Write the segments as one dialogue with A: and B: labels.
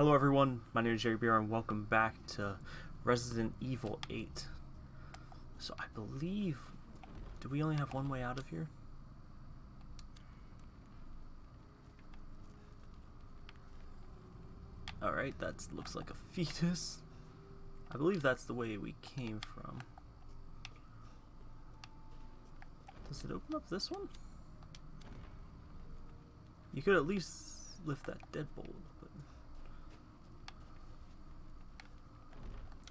A: Hello everyone, my name is Jerry Beer and welcome back to Resident Evil 8. So I believe, do we only have one way out of here? Alright, that looks like a fetus. I believe that's the way we came from. Does it open up this one? You could at least lift that deadbolt, but...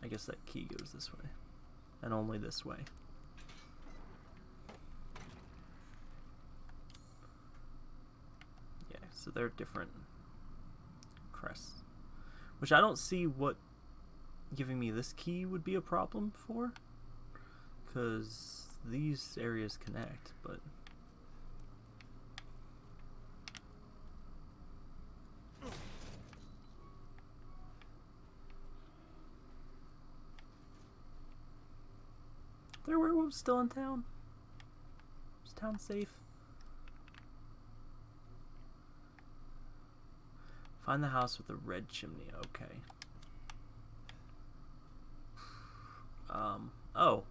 A: I guess that key goes this way. And only this way. Yeah, so they're different crests. Which I don't see what giving me this key would be a problem for. Because these areas connect, but... There werewolves still in town? Is town safe? Find the house with the red chimney. Okay. Um, oh.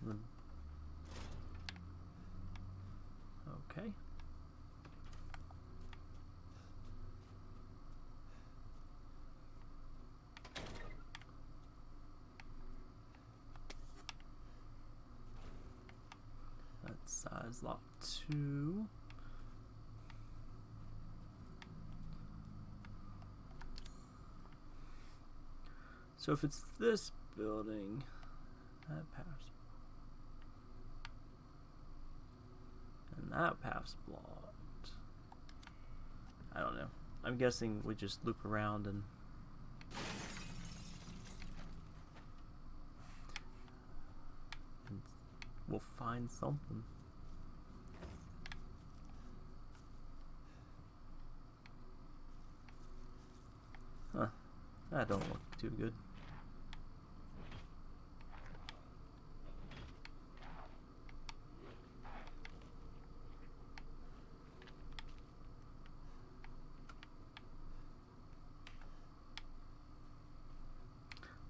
A: Something. Okay. That's size lock two. So if it's this building, that path's and that path's blocked. I don't know. I'm guessing we just loop around and we'll find something. That don't look too good.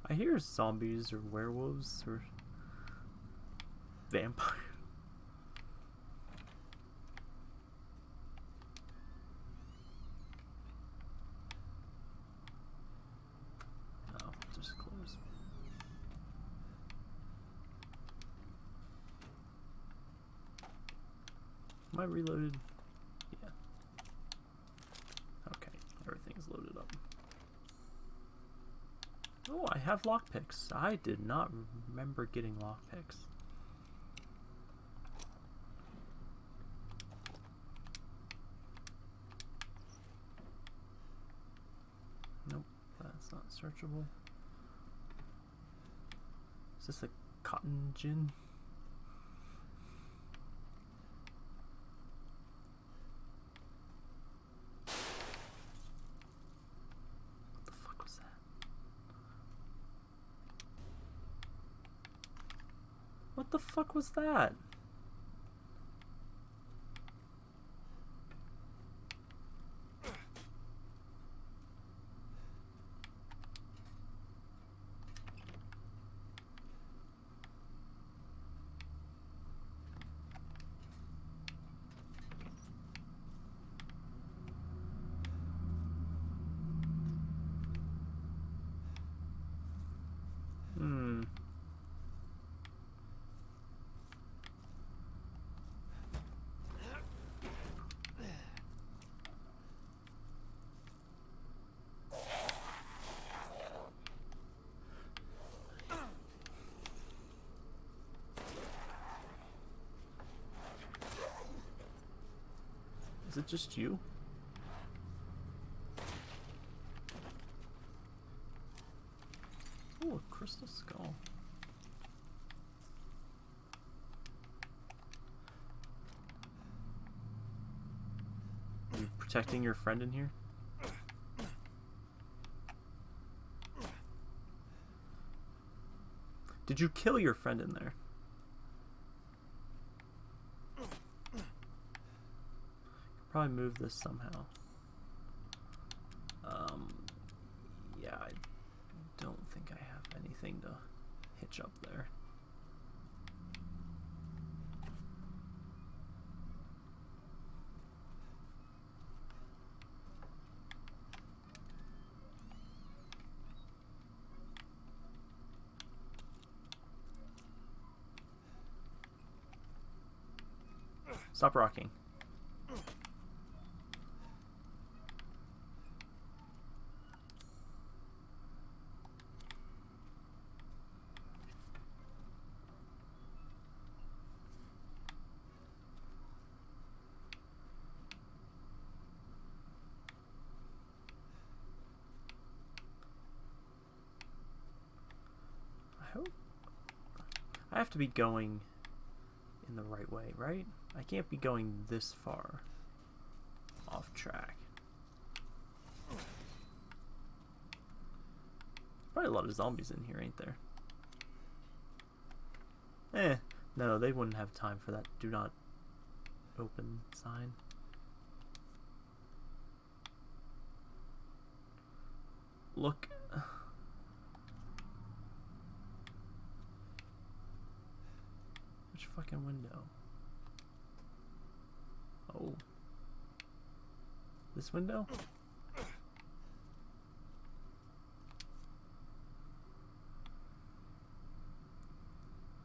A: I hear zombies or werewolves or vampire. Oh, just close. Am I reloaded? Yeah. Okay, everything's loaded up. Oh, I have lockpicks. I did not remember getting lockpicks. Nope, that's not searchable. Is this a cotton gin? What the fuck was that? What the fuck was that? Hmm. Is it just you? Oh, a crystal skull. Are you protecting your friend in here? Did you kill your friend in there? Probably move this somehow. Um, yeah, I don't think I have anything to hitch up there. Stop rocking. Be going in the right way, right? I can't be going this far off track. Probably a lot of zombies in here, ain't there? Eh, no, they wouldn't have time for that do not open sign. Look. Which fucking window? Oh. This window?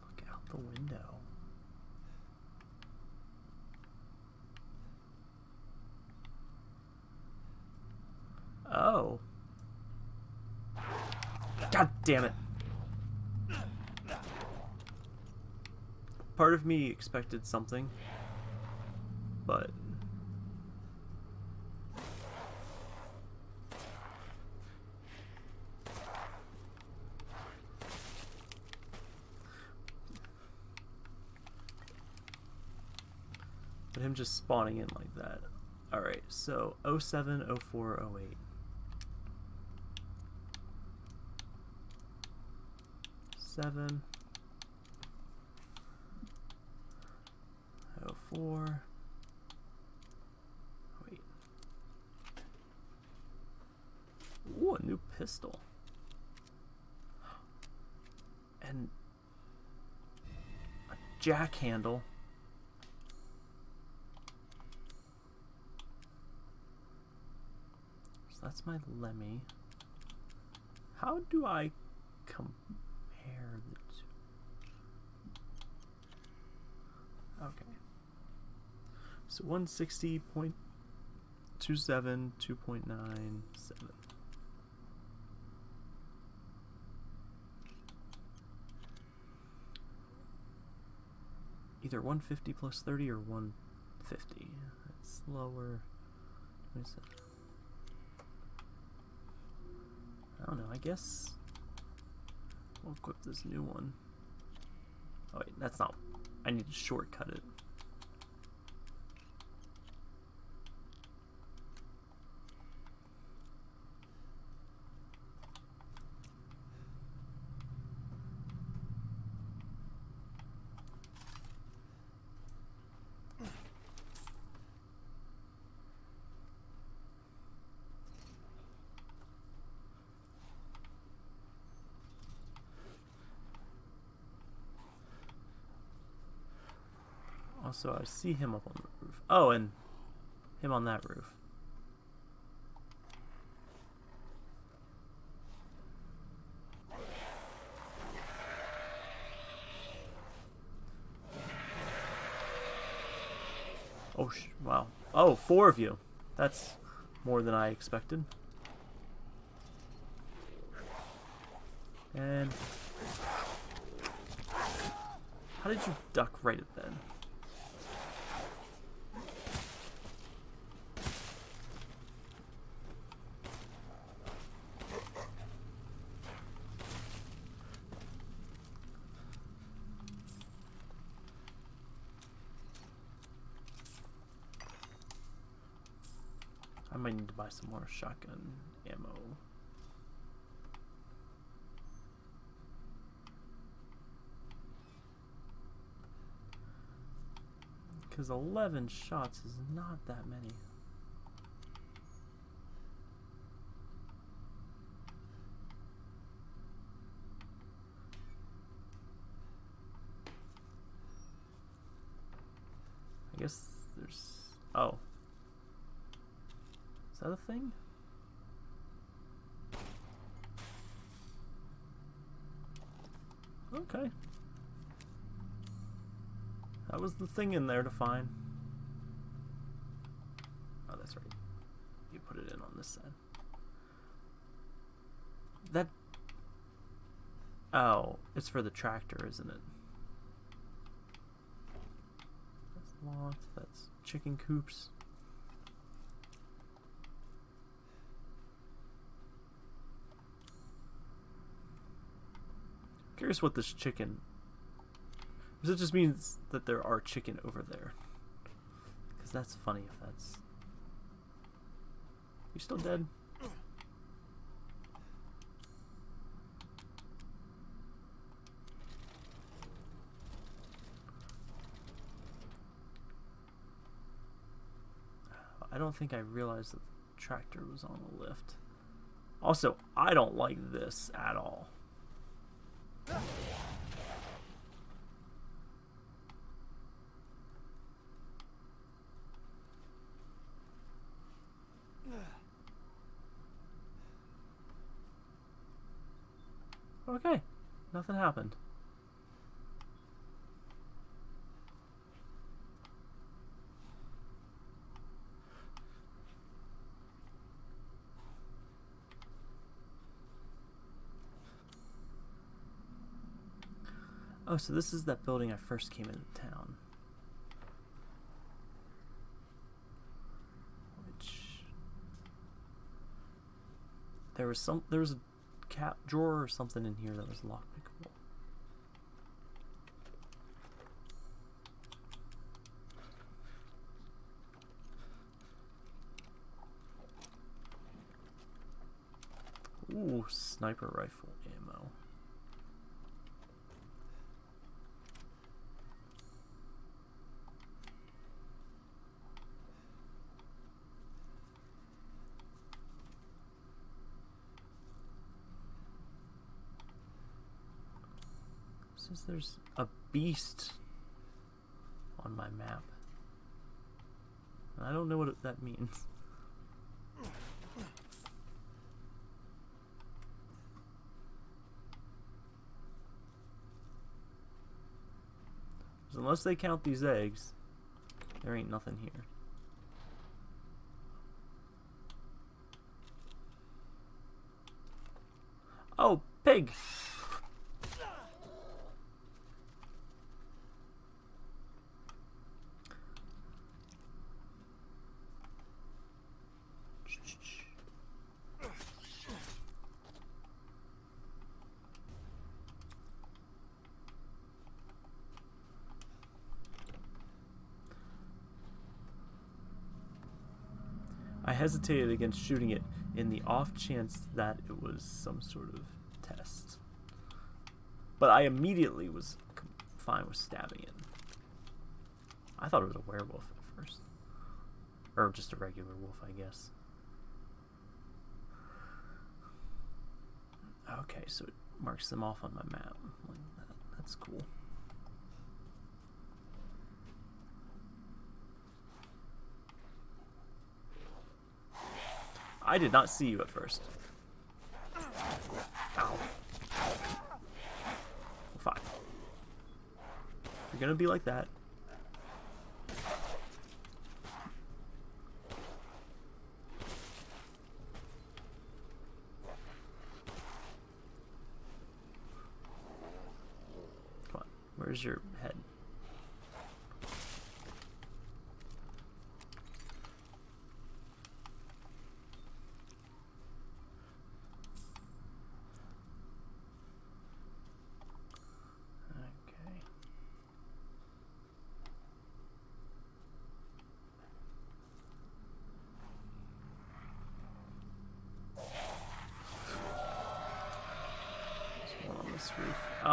A: Look out the window. Oh. God damn it. Part of me expected something, but but him just spawning in like that. Alright, so 07, 04, 08. Seven. Oh four. Wait. Ooh, a new pistol. And a jack handle. So that's my LEMI. How do I compare the two? Okay. So 160.27, 2.97. Either 150 plus 30 or 150. That's lower. 27. I don't know, I guess we'll equip this new one. Oh wait, that's not, I need to shortcut it. Also, I see him up on the roof. Oh, and him on that roof. Oh, wow. Oh, four of you. That's more than I expected. And... How did you duck right then? Some more shotgun ammo. Because 11 shots is not that many. I guess there's... Oh. Is that a thing? Okay. That was the thing in there to find. Oh, that's right. You put it in on this side. That... Oh, it's for the tractor, isn't it? That's locked. That's chicken coops. Curious what this chicken. Because it just means that there are chicken over there. Because that's funny if that's. You still dead? I don't think I realized that the tractor was on the lift. Also, I don't like this at all. Okay, nothing happened. Oh, so this is that building I first came into town. Which there was some there was a cap drawer or something in here that was lockpickable. Ooh, sniper rifle ammo. Says there's a beast on my map. I don't know what that means. unless they count these eggs, there ain't nothing here. Oh, pig! I hesitated against shooting it in the off chance that it was some sort of test. But I immediately was fine with stabbing it. I thought it was a werewolf at first. Or just a regular wolf, I guess. Okay, so it marks them off on my map. That's cool. I did not see you at first. Ow. Fine. You're gonna be like that. Come on. Where's your head?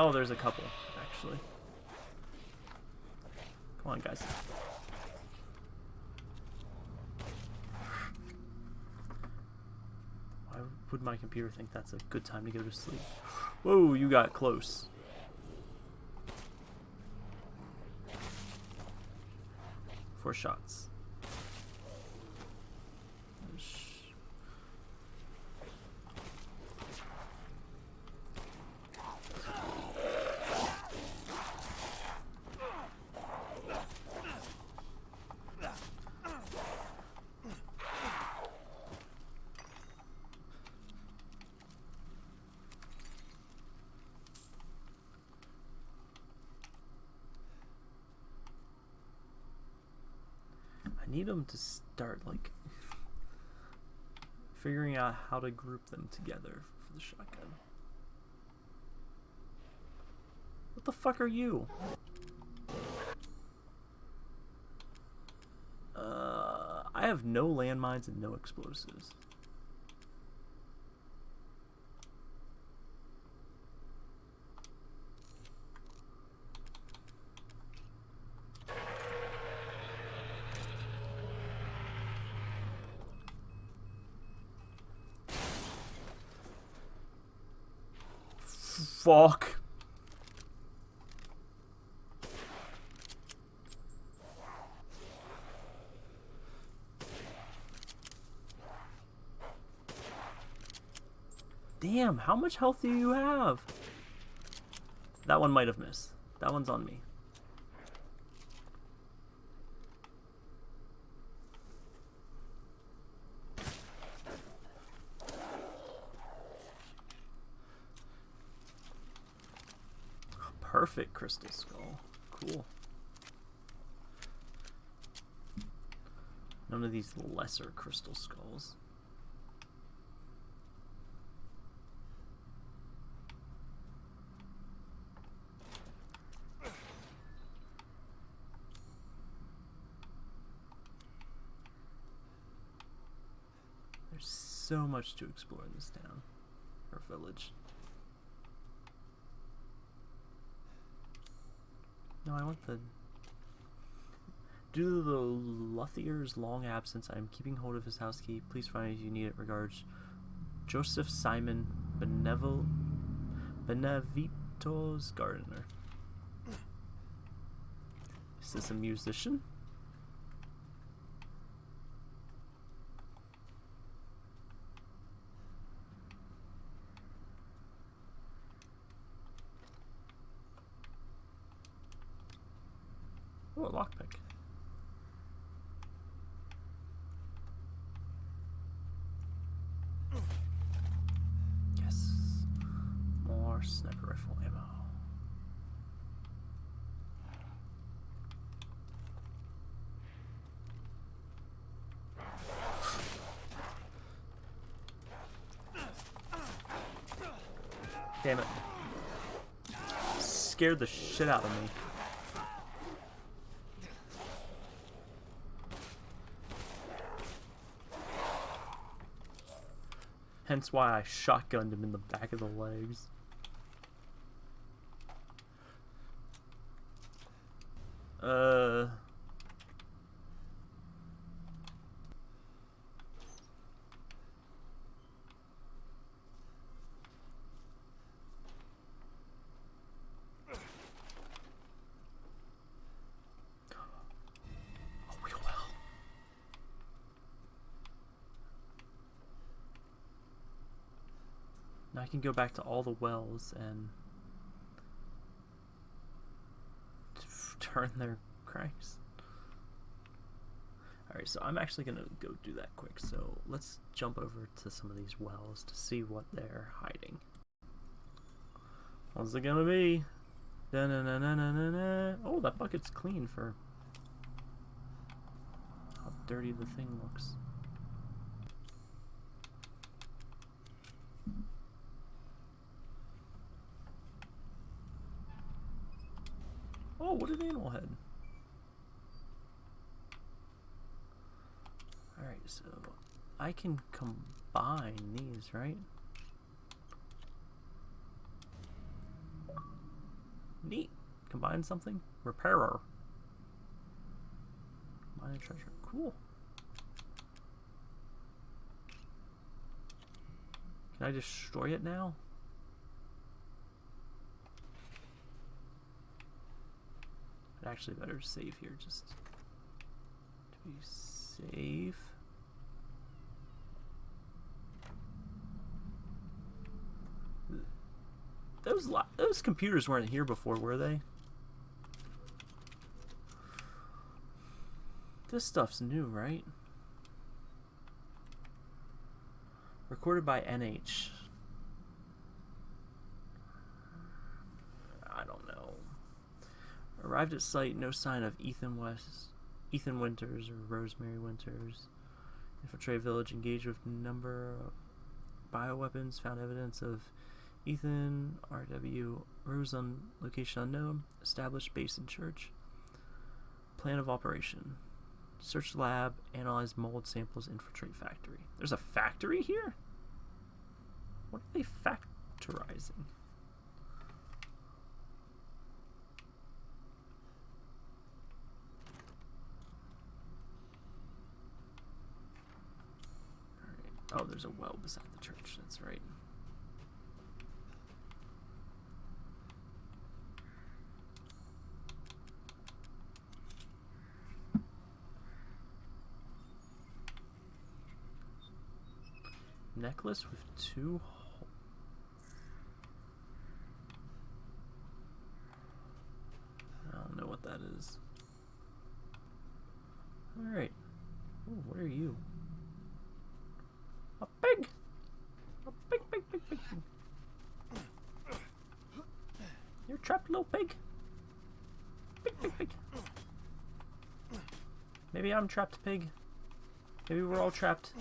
A: Oh, there's a couple, actually. Come on, guys. Why would my computer think that's a good time to go to sleep? Whoa, you got close. To start like figuring out how to group them together for the shotgun. What the fuck are you? Uh, I have no landmines and no explosives. Fuck. Damn, how much health do you have? That one might have missed. That one's on me. Perfect crystal skull. Cool. None of these lesser crystal skulls. There's so much to explore in this town or village. No, I want the. Due to the Luthier's long absence, I am keeping hold of his house key. Please find it if you need it. Regards, Joseph Simon Benevol Benevitos Gardener. Is this a musician? Oh, a lockpick. Yes. More sniper rifle ammo. Damn it. Scared the shit out of me. Hence why I shotgunned him in the back of the legs. Uh. Oh, we will. Now I can go back to all the wells and turn their cranks. Alright, so I'm actually going to go do that quick. So let's jump over to some of these wells to see what they're hiding. What's it going to be? Da -na -na -na -na -na. Oh, that bucket's clean for how dirty the thing looks. An animal head. Alright, so I can combine these, right? Neat. Combine something? Repairer. Combine a treasure. Cool. Can I destroy it now? Actually better save here just to be safe. Those those computers weren't here before, were they? This stuff's new, right? Recorded by NH. I don't know. Arrived at site, no sign of Ethan West, Ethan Winters or Rosemary Winters. Infiltrate village, engaged with number of bioweapons, found evidence of Ethan, RW, Rose on location unknown, established base in church. Plan of operation. Search lab, analyze mold samples, infiltrate factory. There's a factory here? What are they factorizing? Oh, there's a well beside the church. That's right. Necklace with two I don't know what that is. Alright. What are you? A pig! A pig, pig, pig, pig. You're trapped, little pig. Pig, pig, pig. Maybe I'm trapped, pig. Maybe we're all trapped.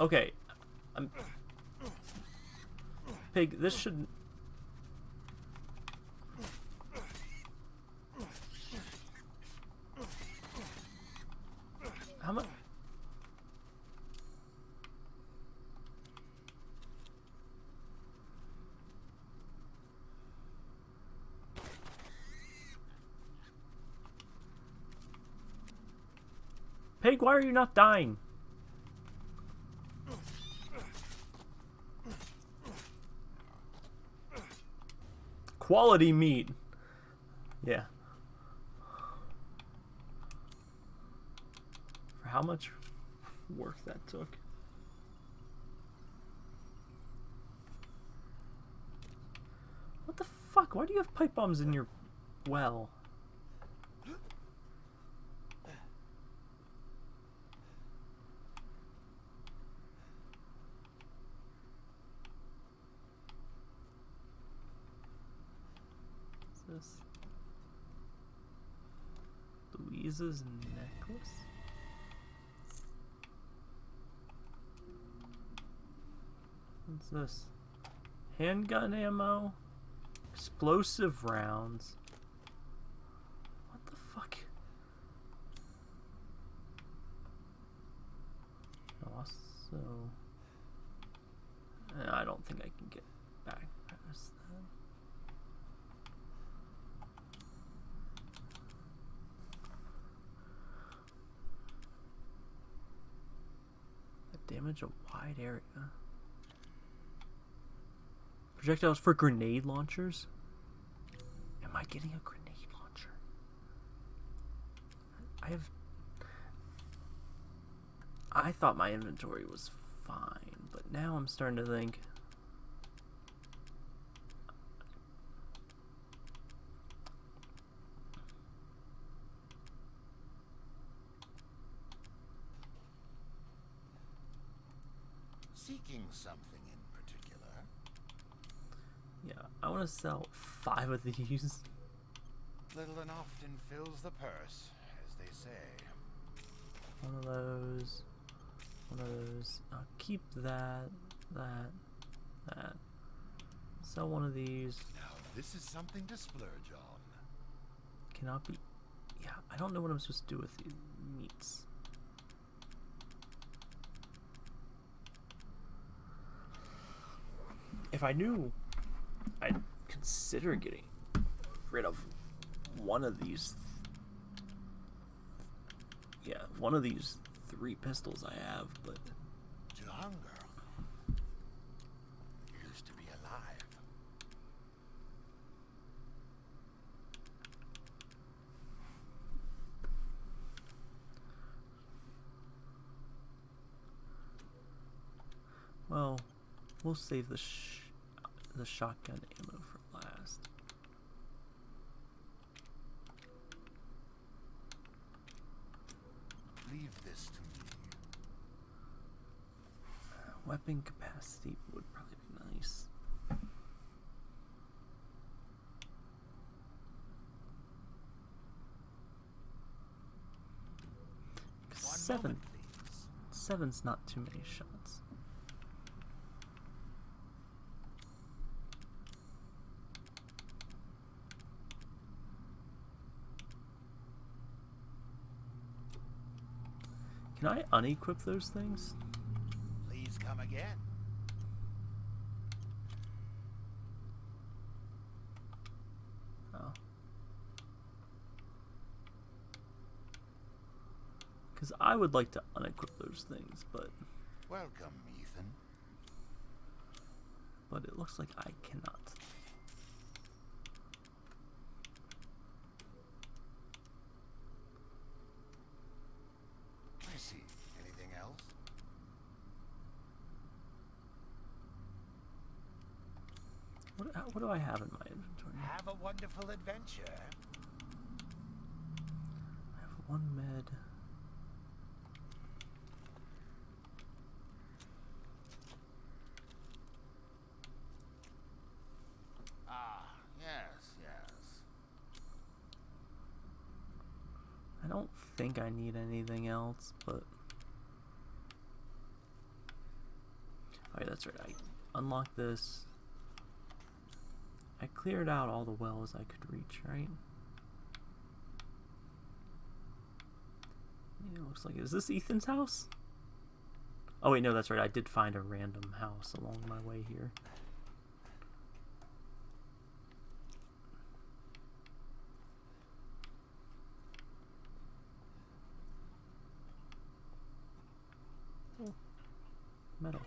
A: Okay. I'm... Pig, this should... How much... Pig, why are you not dying? Quality meat. Yeah. For how much work that took. What the fuck? Why do you have pipe bombs in your well? this? Louisa's necklace? What's this? Handgun ammo? Explosive rounds? What the fuck? Also... I don't think I can get back past that. damage a wide area. Projectiles for grenade launchers? Am I getting a grenade launcher? I have... I thought my inventory was fine, but now I'm starting to think...
B: seeking something in particular?
A: Yeah, I want to sell five of these.
B: Little and often fills the purse, as they say.
A: One of those. One of those. I'll keep that, that, that. Sell one of these.
B: Now, this is something to splurge on.
A: Cannot be... Yeah, I don't know what I'm supposed to do with these meats. if I knew, I'd consider getting rid of one of these yeah, one of these three pistols I have, but
B: is to be alive.
A: well, we'll save the sh the shotgun ammo for last.
B: Leave this to me.
A: Uh, weapon capacity would probably be nice. Seven.
B: moment.
A: Seven's not too many shots. Can I unequip those things?
B: Please come again.
A: Oh. Because I would like to unequip those things, but
B: Welcome, Ethan.
A: but it looks like I cannot.
B: I see. Anything else?
A: What, uh, what do I have in my inventory?
B: Have a wonderful adventure.
A: I have one med.
B: Ah, yes, yes.
A: I don't think I need anything else, but. Yeah, that's right. I unlocked this. I cleared out all the wells I could reach, right? Yeah, looks like. Is this Ethan's house? Oh, wait, no, that's right. I did find a random house along my way here. Oh, metal.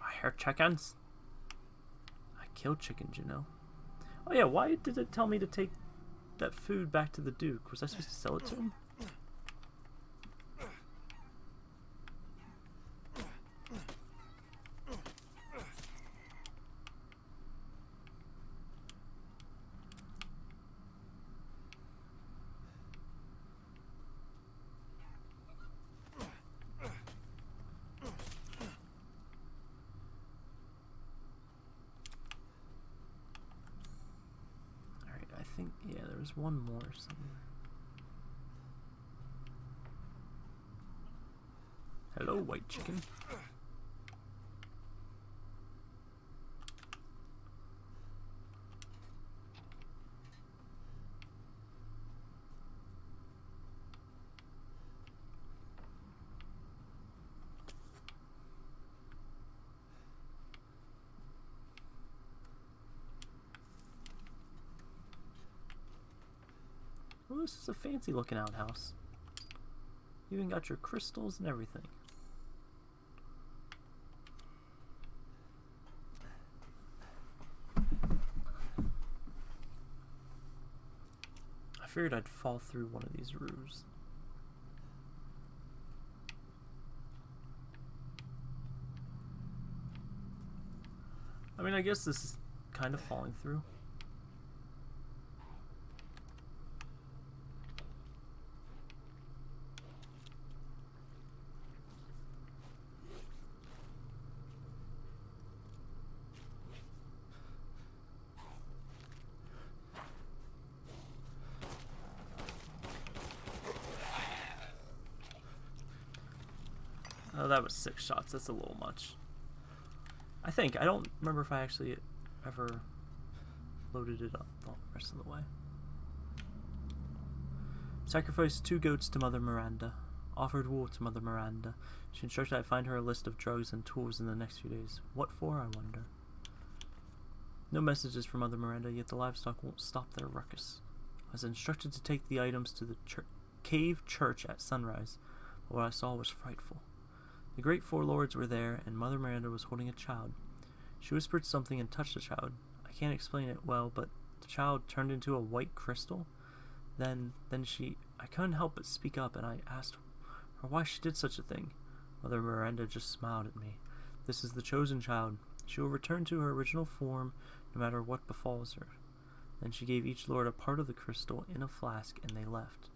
A: I hear chickens. I killed chickens, you know. Oh yeah, why did it tell me to take that food back to the Duke? Was I supposed to sell it to him? Alright, I think, yeah, there was one more somewhere. Hello, white chicken. Oh, this is a fancy looking outhouse. You even got your crystals and everything. I figured I'd fall through one of these roofs. I mean, I guess this is kind of falling through. That was six shots. That's a little much. I think. I don't remember if I actually ever loaded it up the rest of the way. Sacrificed two goats to Mother Miranda. Offered wool to Mother Miranda. She instructed I find her a list of drugs and tools in the next few days. What for, I wonder? No messages from Mother Miranda, yet the livestock won't stop their ruckus. I was instructed to take the items to the cave church at sunrise, but what I saw was frightful. The great four lords were there, and Mother Miranda was holding a child. She whispered something and touched the child. I can't explain it well, but the child turned into a white crystal. Then, then she, I couldn't help but speak up, and I asked her why she did such a thing. Mother Miranda just smiled at me. This is the chosen child. She will return to her original form, no matter what befalls her. Then she gave each lord a part of the crystal in a flask, and they left.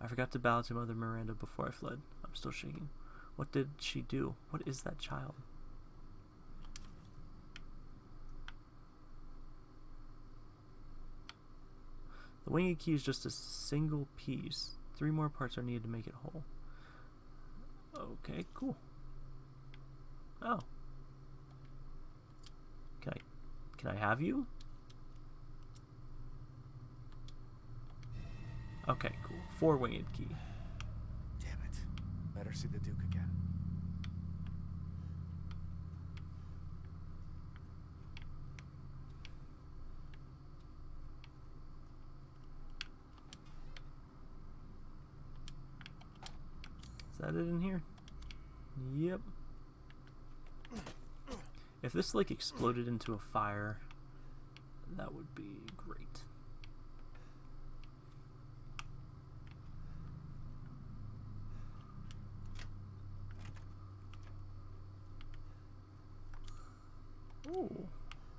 A: I forgot to bow to Mother Miranda before I fled. I'm still shaking. What did she do? What is that child? The winged key is just a single piece. Three more parts are needed to make it whole. Okay, cool. Oh. Can I can I have you? Okay, cool. Four winged key.
C: Damn it. Better see the Duke again.
A: Is that it in here? Yep. If this like exploded into a fire, that would be great. Oh,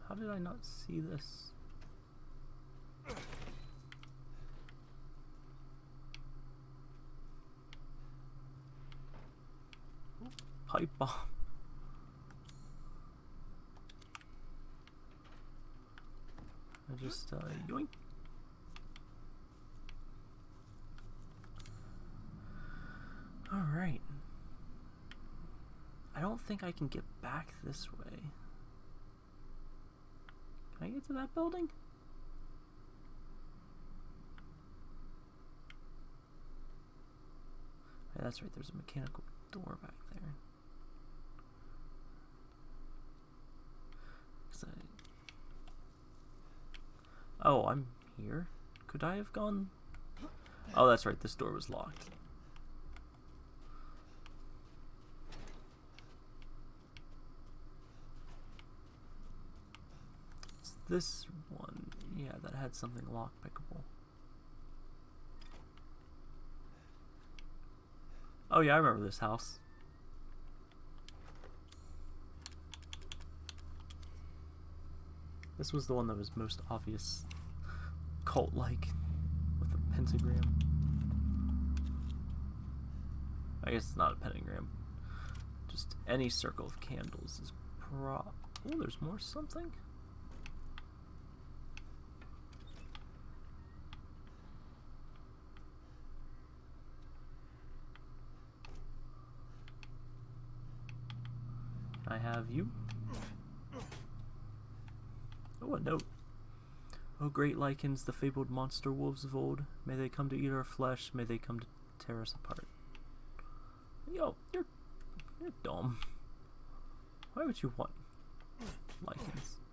A: how did I not see this? Pipe bomb. I just, uh, yoink. Alright. I don't think I can get back this way. Can I get to that building? That's right, there's a mechanical door back there. 'Cause I- Oh, I'm here? Could I have gone? Oh, that's right, this door was locked. It's this one, yeah, that had something lockpickable. Oh yeah, I remember this house. This was the one that was most obvious cult-like with a pentagram. I guess it's not a pentagram. Just any circle of candles is pro- Oh, there's more something? I have you. Oh, a note. Oh, great lycans, the fabled monster wolves of old, may they come to eat our flesh, may they come to tear us apart. Yo, you're, you're dumb. Why would you want lycans?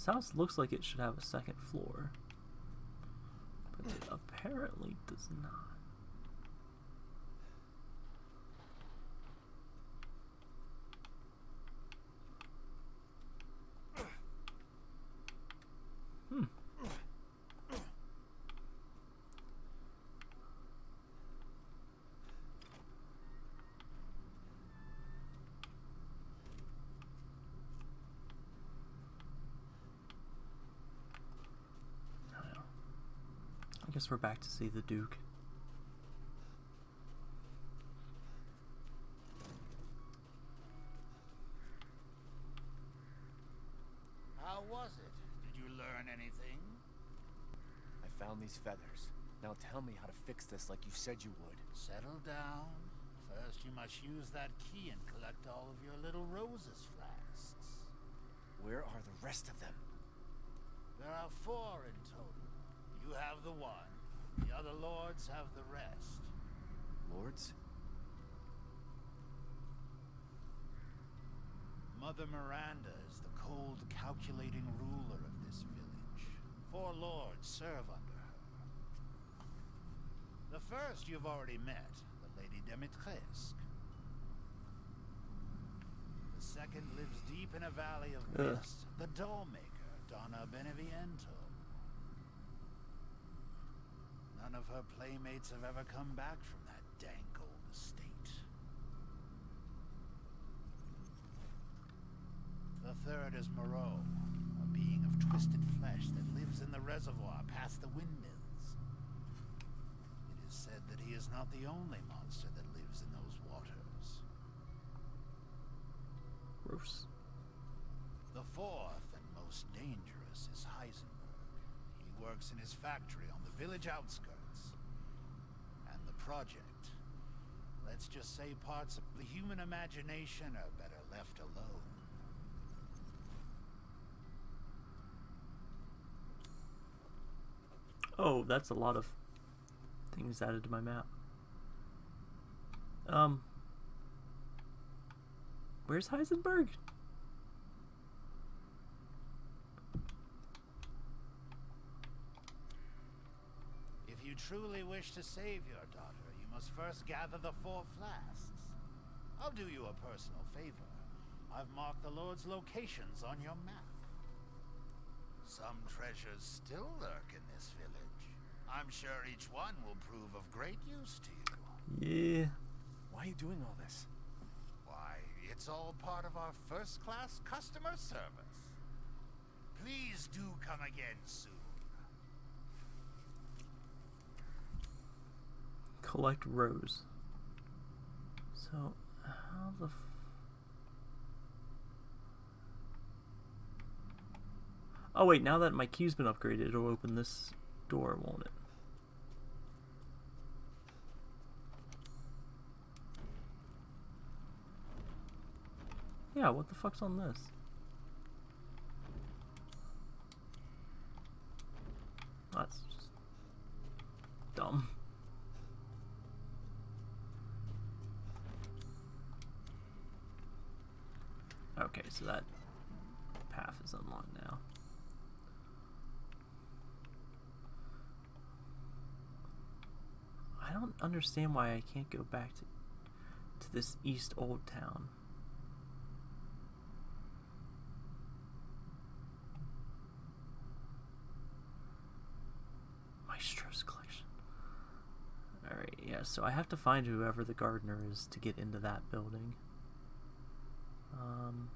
A: This house looks like it should have a second floor, but it apparently does not. Hmm. I don't know. I guess we're back to see the Duke.
B: How was it? Did you learn anything?
C: I found these feathers. Now tell me how to fix this like you said you would.
B: Settle down. First, you must use that key and collect all of your little roses flasks.
C: Where are the rest of them?
B: There are four in total. You have the one. The other lords have the rest.
C: Lords?
B: Mother Miranda is the cold, calculating ruler of this village. Four lords serve under her. The first you've already met, the Lady Dimitrescu. The second lives deep in a valley of
A: Ugh.
B: mist, the dollmaker, Donna Beneviento. None of her playmates have ever come back from that dank old estate. The third is Moreau, a being of twisted flesh that lives in the reservoir past the windmills. It is said that he is not the only monster that lives in those waters.
A: Gross.
B: The fourth and most dangerous is Heisenberg. He works in his factory on the village outskirts. Project. Let's just say parts of the human imagination are better left alone.
A: Oh, that's a lot of things added to my map. Um, where's Heisenberg?
B: Truly wish to save your daughter, you must first gather the four flasks. I'll do you a personal favor. I've marked the Lord's locations on your map. Some treasures still lurk in this village. I'm sure each one will prove of great use to you.
A: Yeah.
C: Why are you doing all this?
B: Why, it's all part of our first-class customer service. Please do come again soon.
A: Collect rose. So, how the Oh wait, now that my key's been upgraded, it'll open this door, won't it? Yeah, what the fuck's on this? That's just dumb. Okay, so that path is unlocked now. I don't understand why I can't go back to to this East Old Town. Maestro's collection. Alright, yeah, so I have to find whoever the gardener is to get into that building. Um,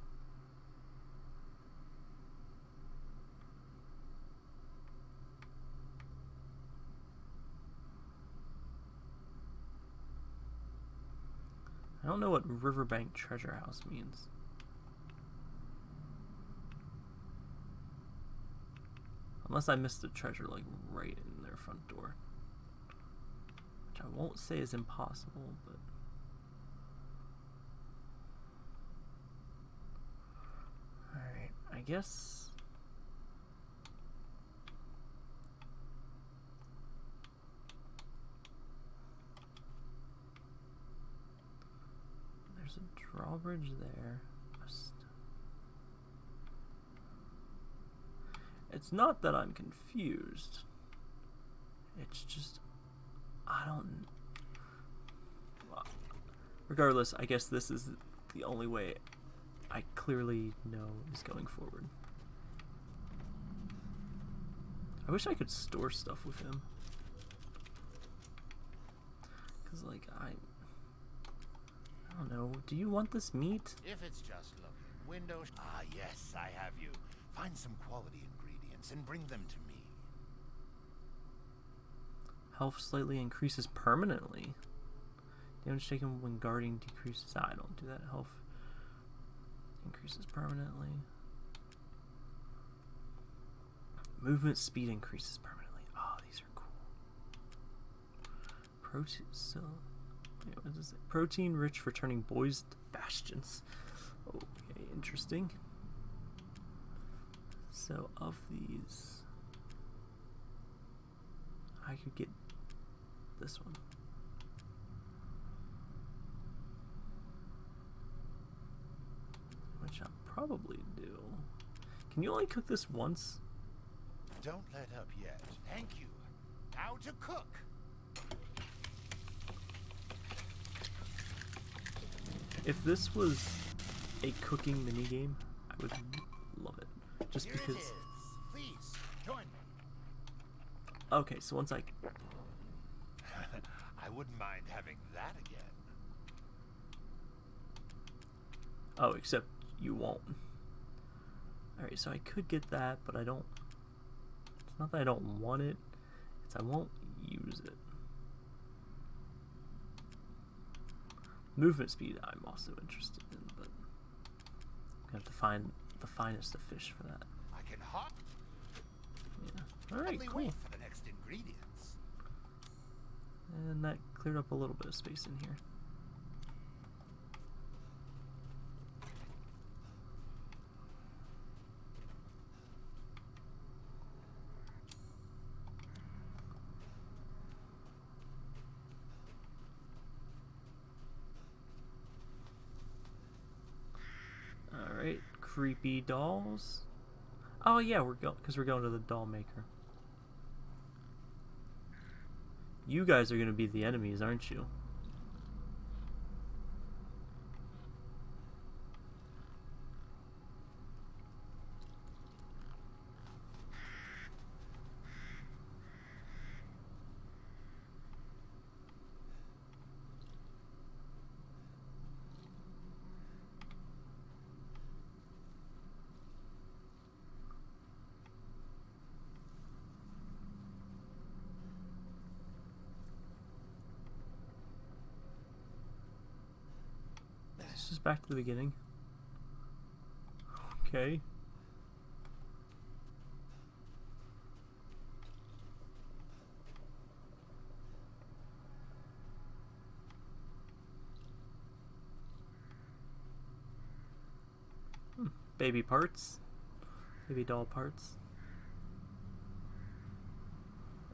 A: I don't know what Riverbank Treasure House means. Unless I missed the treasure like right in their front door. Which I won't say is impossible, but Alright, I guess there's a drawbridge there. It's not that I'm confused. It's just I don't. Regardless, I guess this is the only way I clearly know is going forward. I wish I could store stuff with him. Cause like I, I don't know. Do you want this meat?
B: If it's just looking, windows. Ah, yes, I have you. Find some quality ingredients and bring them to me.
A: Health slightly increases permanently. Damage taken when guarding decreases. Ah, I don't do that. Health increases permanently. Movement speed increases permanently. Oh, these are cool. Protein. So, Wait, what is it? Protein rich for turning boys to bastions. Okay, interesting. So of these, I could get this one. Which I'll probably do. Can you only cook this once?
B: Don't let up yet. Thank you. How to cook.
A: If this was a cooking minigame, I would love it. Just
B: Here
A: because.
B: it is. Please join me.
A: Okay, so once I.
B: I wouldn't mind having that again.
A: Oh, except you won't. Alright, so I could get that, but I don't. It's not that I don't want it, it's I won't use it. Movement speed, I'm also interested in, but I'm gonna have to find the finest of fish for that.
B: I can hop.
A: Yeah. Alright, cool.
B: wait for the next ingredients.
A: And that cleared up a little bit of space in here. Alright, creepy dolls. Oh yeah, we're going because we're going to the doll maker. You guys are to be the enemies, aren't you? This is back to the beginning. Okay. Hmm, Baby parts. Baby doll parts.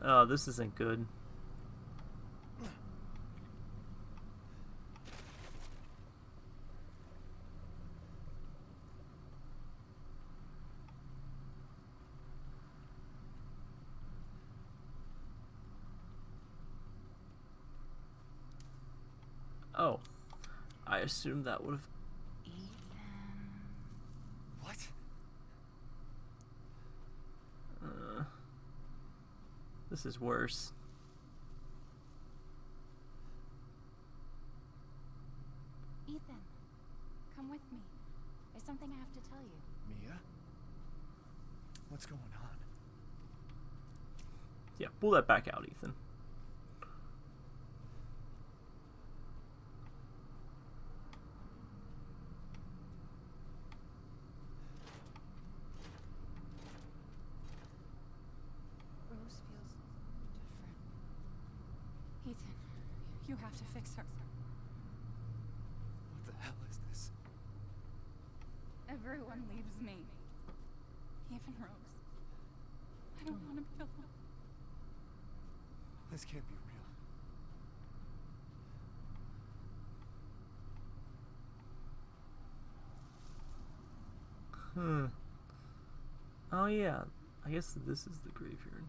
A: Oh, this isn't good. Oh. I assumed that would have.
C: What?
A: Uh, this is worse.
D: Ethan, come with me. There's something I have to tell you.
C: Mia? What's going on?
A: Yeah, pull that back out, Ethan.
D: Rose feels different. Ethan, you have to fix her.
C: What the hell is this?
D: Everyone leaves me. Even Rose. I don't want to be alone.
C: This can't be real.
A: Hmm. Oh yeah, I guess this is the graveyard.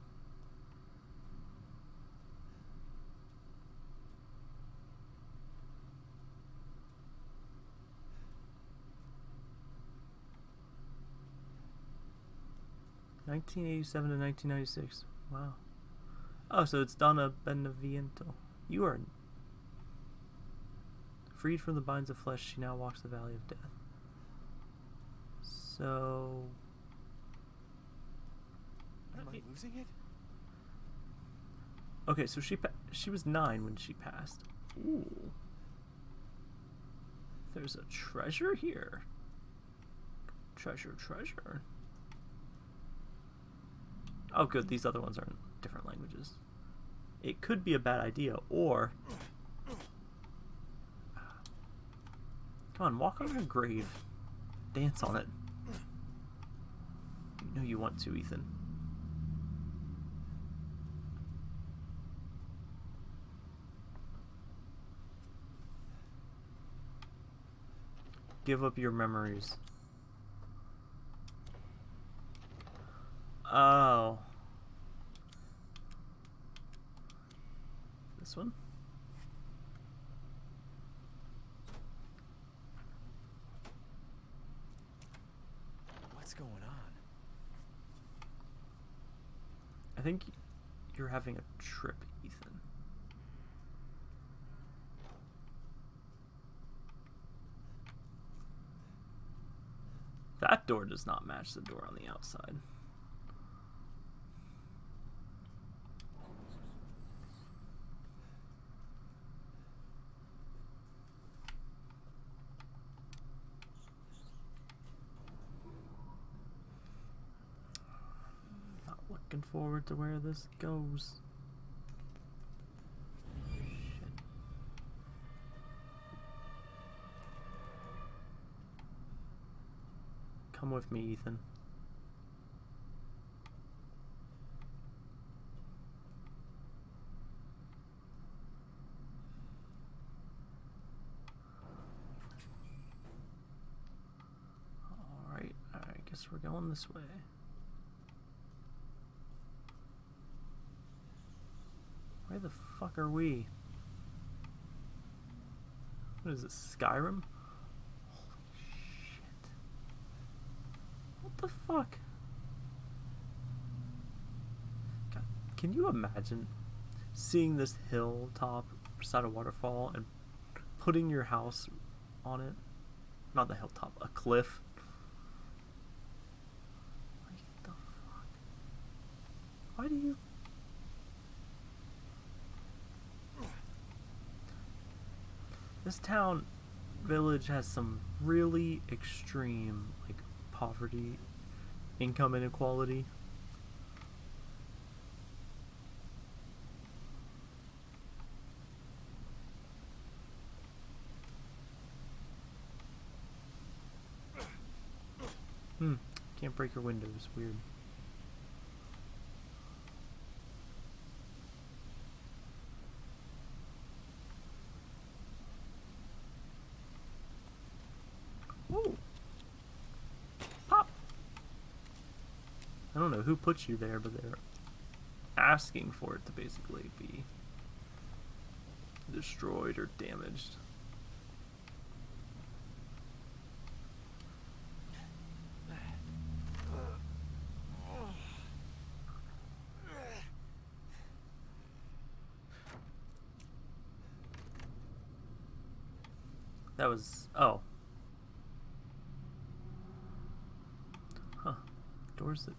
A: Nineteen eighty-seven to nineteen ninety-six. Wow. Oh, so it's Donna Beneviento. You are freed from the binds of flesh. She now walks the valley of death. So
C: Am I losing it?
A: Okay, so she she was nine when she passed. Ooh. There's a treasure here. Treasure, treasure. Oh, good. These other ones are in different languages. It could be a bad idea, or Come on, walk on her grave. Dance on it. You know you want to, Ethan. Give up your memories. Oh. This one?
C: What's going on?
A: I think you're having a trip, Ethan. That door does not match the door on the outside. Not looking forward to where this goes. Shit. Come with me, Ethan. Alright, I guess we're going this way. Where the fuck are we? What is this, Skyrim? Holy shit. What the fuck? God, can you imagine seeing this hilltop beside a waterfall and putting your house on it? Not the hilltop, a cliff. What the fuck? Why do you This town village has some really extreme like poverty, income inequality. Hmm, can't break your windows, weird. Ooh. Pop. I don't know who put you there, but they're asking for it to basically be destroyed or damaged. That was oh. Huh. Doors that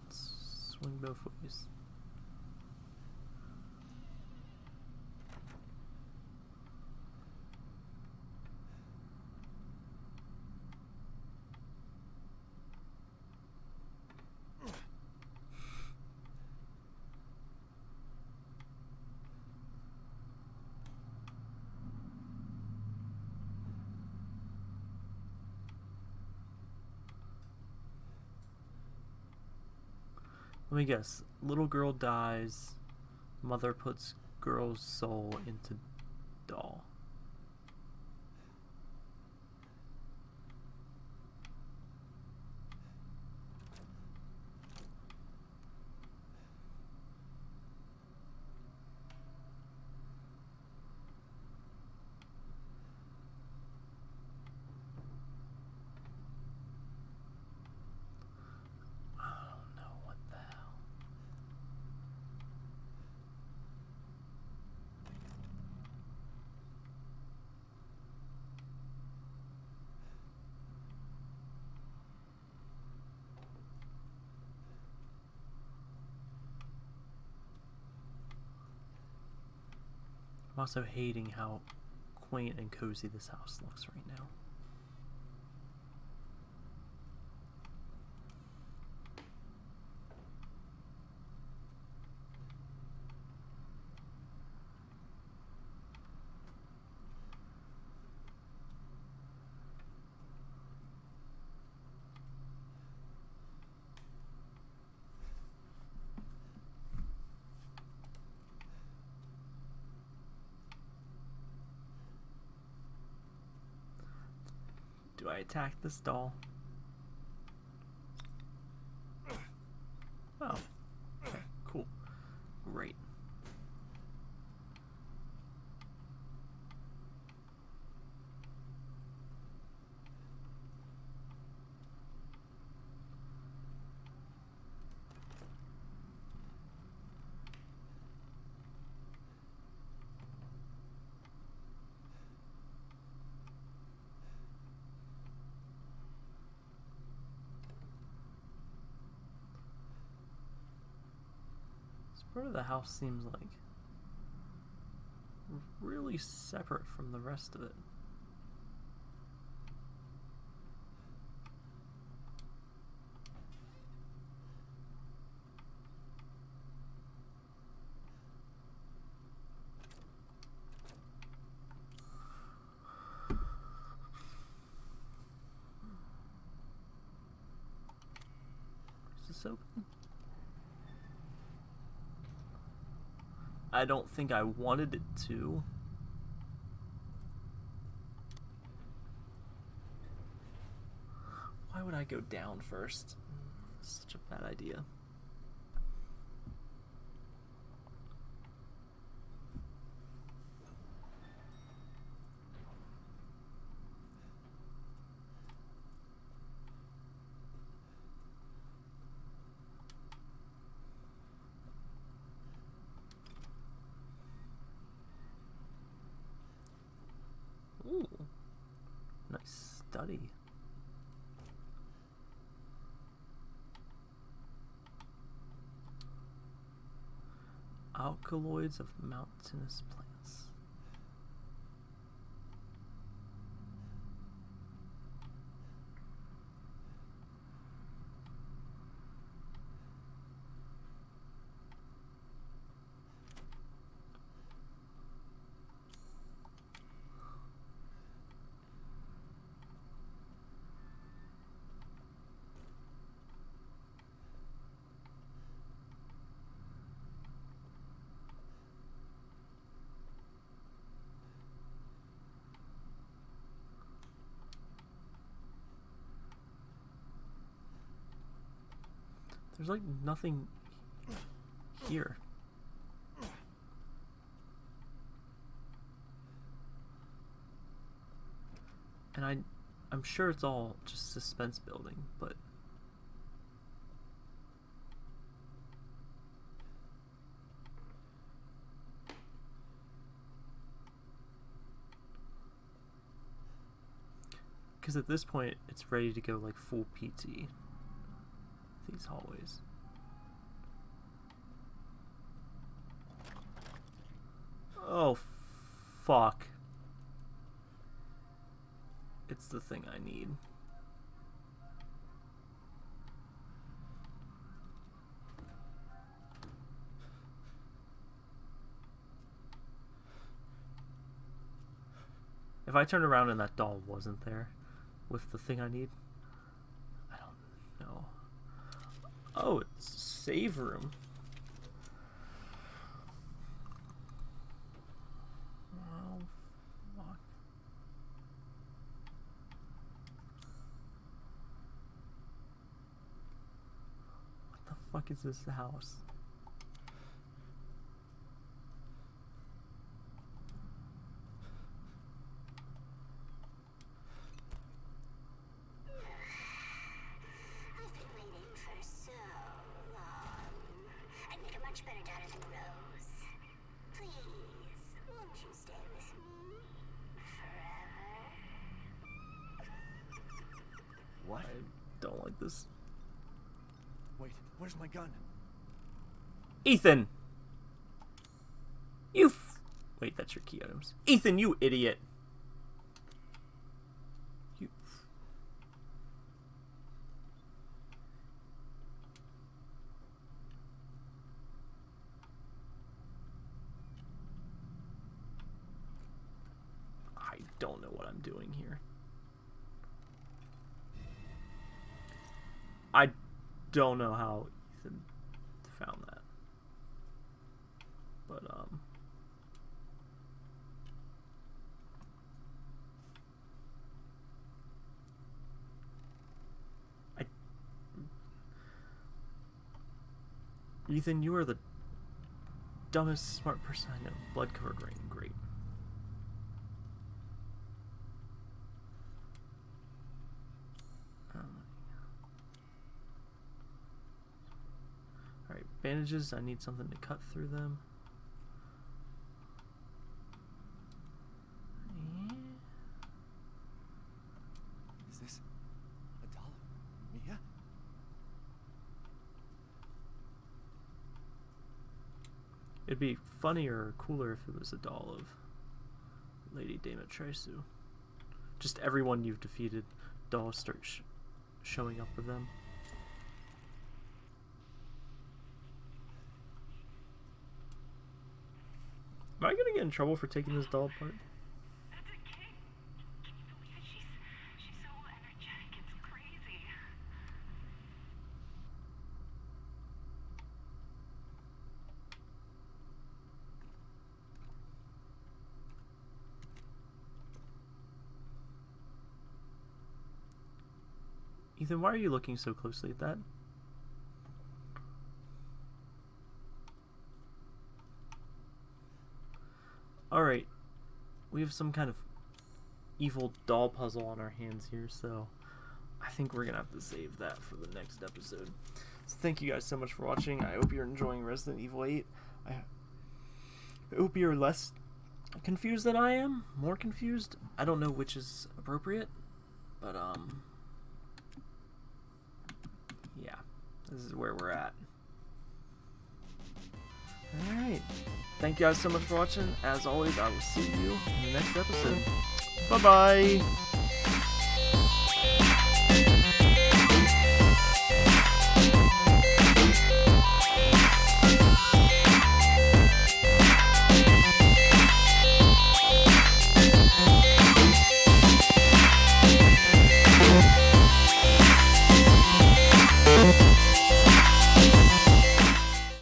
A: swing Let me guess. Little girl dies. Mother puts girl's soul into doll. I don't know what the hell. I'm also hating how quaint and cozy this house looks right now. Attack this doll? Oh. Okay, cool. Great. This part of the house seems like really separate from the rest of it. Is this open? I don't think I wanted it to. Why would I go down first? Such a bad idea. Ooh, nice study. Alkaloids of mountainous plants. There's like nothing here. And I I'm sure it's all just suspense building, but because at this point it's ready to go like full PT these hallways. Oh, fuck. It's the thing I need. If I turned around and that doll wasn't there with the thing I need, I don't know. Oh, it's save room. What the fuck is this house?
E: I've been waiting for so long. I'd make a much better daughter than Rose. Please, won't you stay with me forever?
C: What?
A: I don't like this.
C: Wait, where's my gun?
A: Ethan! You Wait, that's your key items. Ethan, you idiot! You. I don't know what I'm doing here. I don't know how Ethan found that. But um Ethan, you are the dumbest smart person I know. Blood covered ring, great. Um, Alright, bandages, I need something to cut through them. Eh,
C: Is this a doll of Mia?
A: It'd be funnier or cooler if it was a doll of Lady Dama Dimitrescu. Just everyone you've defeated, dolls start sh- showing up with them. Am I gonna get in trouble for taking this doll apart?
F: That's a kid. Can you believe it? She's she's so energetic. It's crazy.
A: Ethan, why are you looking so closely at that? Alright. We have some kind of evil doll puzzle on our hands here, so I think we're gonna have to save that for the next episode. So thank you guys so much for watching. I hope you're enjoying Resident Evil 8. I I hope you're less confused than I am. More confused. I don't know which is appropriate, but um yeah, this is where we're at. Alright. Thank you guys so much for watching. As always, I will see you in the next episode. Bye bye!